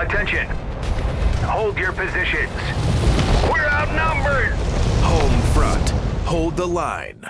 Attention. Hold your positions. We're outnumbered. Home front. Hold the line.